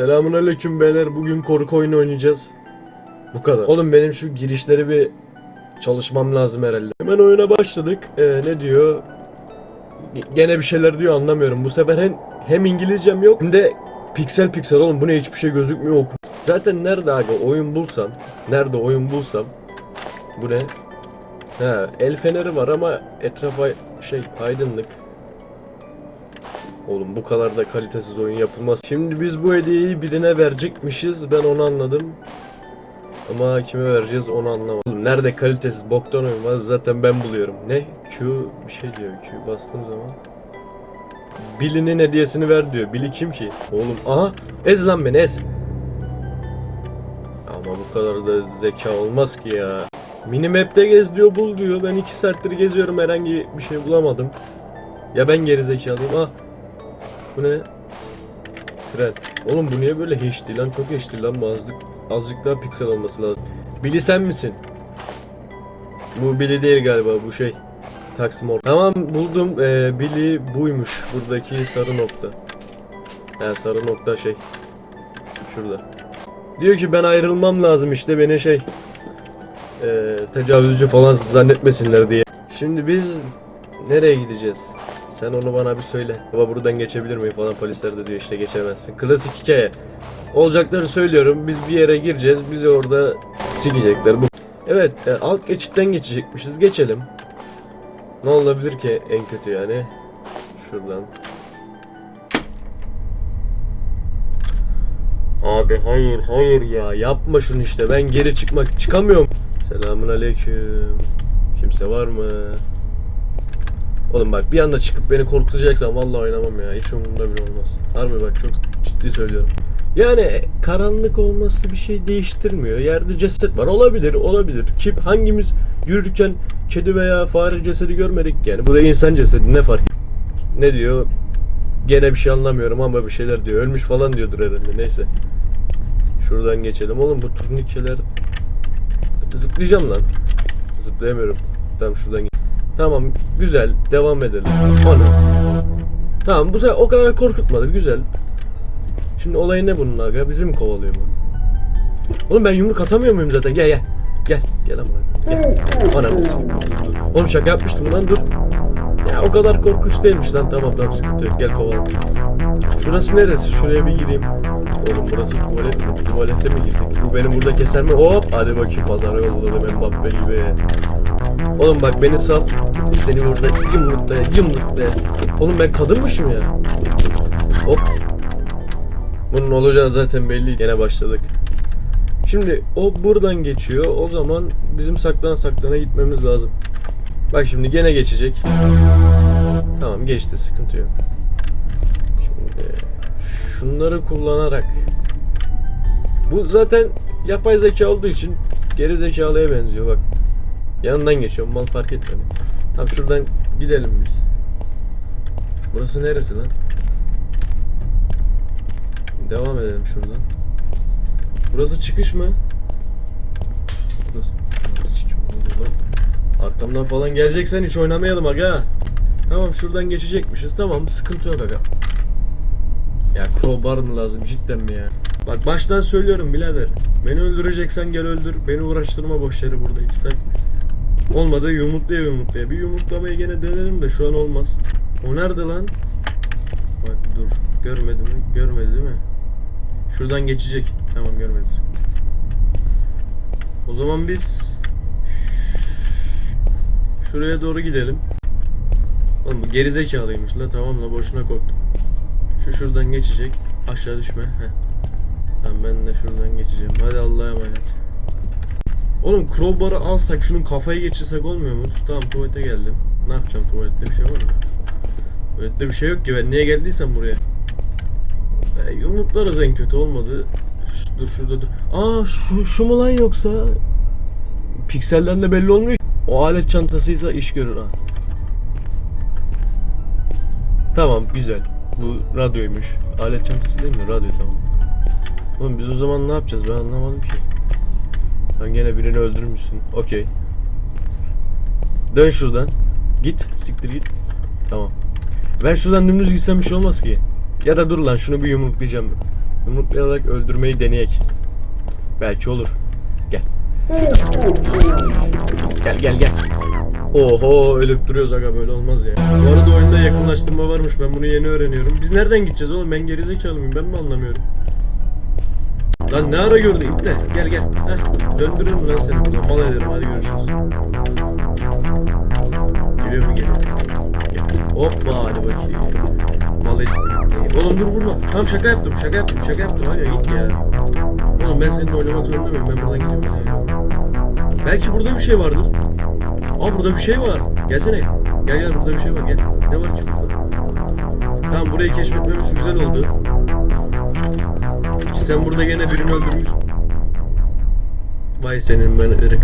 Selamun aleyküm beyler. Bugün korku oyunu oynayacağız. Bu kadar. Oğlum benim şu girişleri bir çalışmam lazım herhalde. Hemen oyuna başladık. Ee, ne diyor? Gene bir şeyler diyor anlamıyorum. Bu sefer hem, hem İngilizcem yok hem de piksel piksel oğlum bu ne hiçbir şey gözükmüyor oku. Zaten nerede abi oyun bulsam, nerede oyun bulsam bu ne? Ha, el feneri var ama etrafa şey aydınlık. Oğlum bu kadar da kalitesiz oyun yapılmaz. Şimdi biz bu hediyeyi birine verecekmişiz. Ben onu anladım. Ama kime vereceğiz onu anlamadım. Nerede kalitesiz boktan oyun var zaten ben buluyorum. Ne? Q bir şey diyor. Q bastığım zaman. Billy'nin hediyesini ver diyor. Billy kim ki? Oğlum aha ez lan beni ez. Ama bu kadar da zeka olmaz ki ya. Minimap'te gez diyor bul diyor. Ben iki saattir geziyorum herhangi bir şey bulamadım. Ya ben geri zekalıyım. Ah bu ne? Tren. Oğlum bu niye böyle HD lan? Çok HD lan bu azıcık, daha piksel olması lazım. Billy sen misin? Bu Billy değil galiba bu şey. Taksim or- Tamam buldum. Ee, Billy buymuş. Buradaki sarı nokta. Ha sarı nokta şey. Şurada. Diyor ki ben ayrılmam lazım işte beni şey ee, tecavüzcü falan zannetmesinler diye. Şimdi biz nereye gideceğiz? Sen onu bana bir söyle. Baba buradan geçebilir miyim falan polisler de diyor işte geçemezsin. Klasik hikaye. Olacakları söylüyorum. Biz bir yere gireceğiz. Bizi orada sikecekler. Bu. Evet e, alt geçitten geçecekmişiz. Geçelim. Ne olabilir ki en kötü yani? Şuradan. Abi hayır hayır ya yapma şunu işte ben geri çıkmak çıkamıyorum. Selamun aleyküm. Kimse var mı? Oğlum bak bir anda çıkıp beni korkutacaksan vallahi oynamam ya. Hiç umurumda bile olmaz. Harbi bak çok ciddi söylüyorum. Yani karanlık olması bir şey değiştirmiyor. Yerde ceset var. Olabilir, olabilir. Kim hangimiz yürürken kedi veya fare cesedi görmedik yani. Burada insan cesedi ne fark? Ne diyor? Gene bir şey anlamıyorum ama bir şeyler diyor. Ölmüş falan diyordur herhalde. Neyse. Şuradan geçelim. Oğlum bu turnikeler zıplayacağım lan. Zıplayamıyorum. Tamam şuradan. Tamam güzel devam edelim. Ana. Tamam bu sefer o kadar korkutmadı güzel. Şimdi olay ne bunun aga? Bizi mi kovalıyor bu? Oğlum ben yumruk atamıyor muyum zaten? Gel gel. Gel. Gel ama. Gel. Ananı sikeyim. Oğlum şaka yapmıştım lan dur. Ya o kadar korkunç değilmiş lan. Tamam tamam sıkıntı yok. Gel kovala. Şurası neresi? Şuraya bir gireyim. Oğlum burası tuvalet mi? Tuvalete mi girdik? Bu benim burada keser mi? Hop! Hadi bakayım pazara yolladım Mbappe gibi. Oğlum bak beni sal. Seni burada yumrukla yumrukla. Oğlum ben kadınmışım ya. Hop. Bunun olacağı zaten belli. Gene başladık. Şimdi o buradan geçiyor. O zaman bizim saklan saklana gitmemiz lazım. Bak şimdi gene geçecek. Tamam geçti sıkıntı yok. Şimdi şunları kullanarak bu zaten yapay zeka olduğu için geri zekalıya benziyor bak. Yanından geçiyorum mal fark etmedi. Tamam şuradan gidelim biz. Burası neresi lan? Devam edelim şuradan. Burası çıkış mı? Burası, burası. Arkamdan falan geleceksen hiç oynamayalım aga. Tamam şuradan geçecekmişiz. Tamam sıkıntı yok aga. Ya crowbar mı lazım cidden mi ya? Bak baştan söylüyorum birader. Beni öldüreceksen gel öldür. Beni uğraştırma boş yere burada iki. Olmadı yumurtlaya yumurtlaya. Bir yumurtlamaya gene denerim de şu an olmaz. O nerede lan? Bak dur. Görmedi mi? Görmedi değil mi? Şuradan geçecek. Tamam görmedi. O zaman biz şuraya doğru gidelim. Oğlum bu gerizekalıymış la tamam la boşuna korktum. Şu şuradan geçecek. Aşağı düşme. Heh. Tamam ben de şuradan geçeceğim. Hadi Allah'a emanet. Oğlum crowbar'ı alsak şunun kafayı geçirsek olmuyor mu? Tamam tuvalete geldim. Ne yapacağım tuvalette bir şey var mı? Tuvalette bir şey yok ki ben niye geldiysem buraya. E, yumruklarız en kötü olmadı. Ş- Dur şurada dur. Aa şu, şu mu lan yoksa? Pikselden de belli olmuyor ki. O alet çantasıysa iş görür ha. Tamam güzel. Bu radyoymuş. Alet çantası değil mi? Radyo tamam. Oğlum biz o zaman ne yapacağız ben anlamadım ki. Sen gene birini öldürmüşsün. Okey. Dön şuradan. Git. Siktir git. Tamam. Ben şuradan dümdüz gitsem bir şey olmaz ki. Ya da dur lan şunu bir yumruklayacağım. Yumruklayarak öldürmeyi deneyek. Belki olur. Gel. Gel gel gel. Oho ölüp duruyoruz aga böyle olmaz ya. Bu arada oyunda yakınlaştırma varmış ben bunu yeni öğreniyorum. Biz nereden gideceğiz oğlum ben gerizekalı mıyım ben mi anlamıyorum. Lan ne ara gördü iple gel gel. Heh, döndürürüm lan seni burada mal ederim hadi görüşürüz. Geliyor mu geliyor. Gel. Hoppa hadi bakayım. Mal ettim. Oğlum dur vurma. Tamam şaka yaptım şaka yaptım şaka yaptım hadi git ya. Oğlum ben seninle oynamak zorunda mıyım ben buradan gidiyorum. Belki burada bir şey vardır. Aa burada bir şey var. Gelsene. Gel gel burada bir şey var gel. Ne var ki burada? Tamam burayı keşfetmemiz güzel oldu. Sen burada gene birini öldürmüş. Vay senin ben ırk.